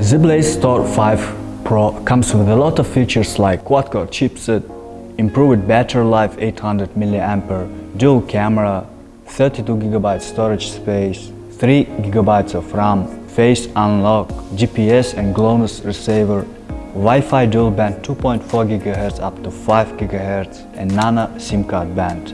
Zeblaze Thor 5 Pro comes with a lot of features like quad-core chipset, improved battery life 800 mAh, dual camera, 32GB storage space, 3GB of RAM, face unlock, GPS and GLONASS receiver, Wi-Fi dual band 2.4 GHz up to 5 GHz and Nano SIM card band.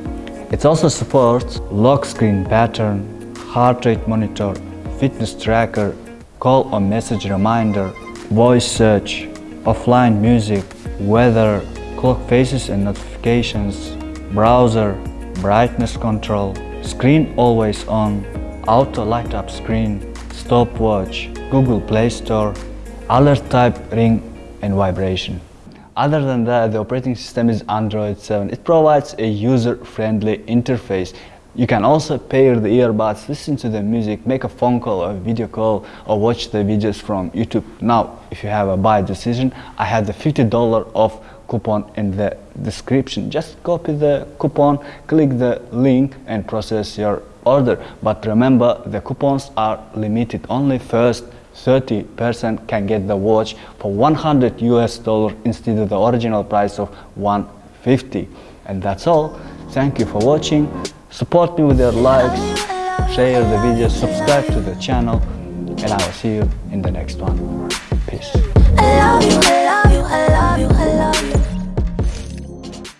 It also supports lock screen pattern, heart rate monitor, fitness tracker, call or message reminder, voice search, offline music, weather, clock faces and notifications, browser, brightness control, screen always on, auto light up screen, stopwatch, Google Play Store, alert type ring and vibration. Other than that, the operating system is Android 7. It provides a user-friendly interface. You can also pair the earbuds, listen to the music, make a phone call or video call or watch the videos from YouTube. Now, if you have a buy decision, I have the $50 off coupon in the description. Just copy the coupon, click the link and process your order. But remember, the coupons are limited. Only first 30% can get the watch for 100 US dollar instead of the original price of 150. And that's all. Thank you for watching. Support me with your likes, share the video, subscribe to the channel, and I will see you in the next one. Peace.